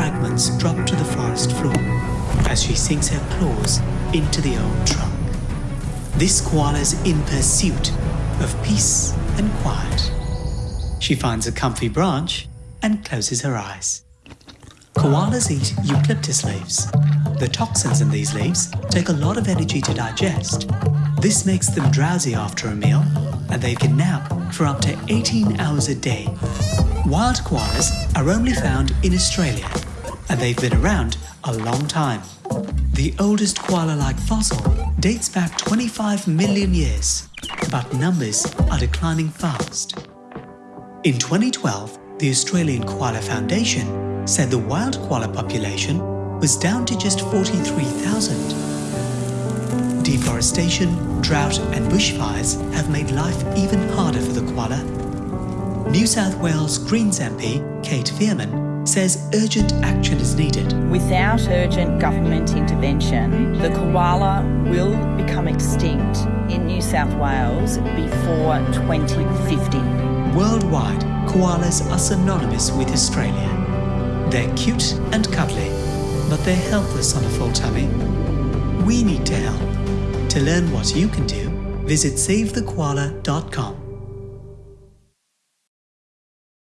fragments drop to the forest floor as she sinks her claws into the old trunk. This koala's in pursuit of peace and quiet. She finds a comfy branch and closes her eyes. Koalas eat eucalyptus leaves. The toxins in these leaves take a lot of energy to digest. This makes them drowsy after a meal, and they can nap for up to 18 hours a day. Wild koalas are only found in Australia, and they've been around a long time. The oldest koala-like fossil dates back 25 million years, but numbers are declining fast. In 2012, the Australian Koala Foundation said the wild koala population was down to just 43,000. Deforestation, drought and bushfires have made life even harder for the koala. New South Wales Greens MP Cate Faehrmann says urgent action is needed. Without urgent government intervention, the koala will become extinct in New South Wales before 2050. Worldwide, koalas are synonymous with Australia. They're cute and cuddly, but they're helpless on a full tummy. We need to help. To learn what you can do, visit savethekoala.com.